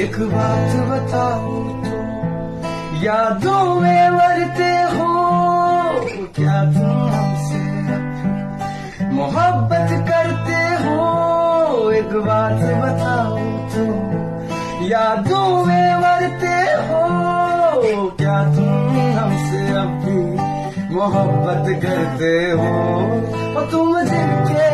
एक बात बताओ तो यादों में मरते हो तो क्या तुम हमसे मोहब्बत करते हो? एक बात बताओ तो यादों में मरते हो तो क्या तुम हमसे अब भी मोहब्बत करते हो? और तुम जिनके